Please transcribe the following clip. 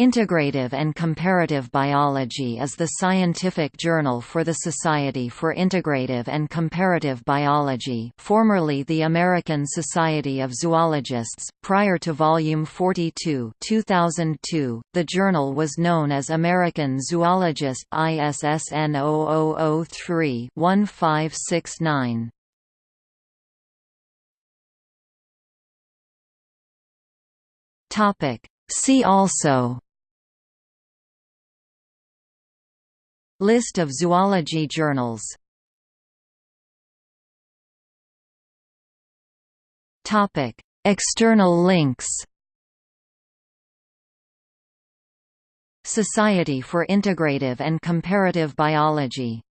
Integrative and Comparative Biology is the scientific journal for the Society for Integrative and Comparative Biology formerly the American Society of Zoologists. Prior to Volume 42 2002, the journal was known as American Zoologist ISSN 0003-1569. See also List of zoology journals. External links. Society for Integrative and Comparative Biology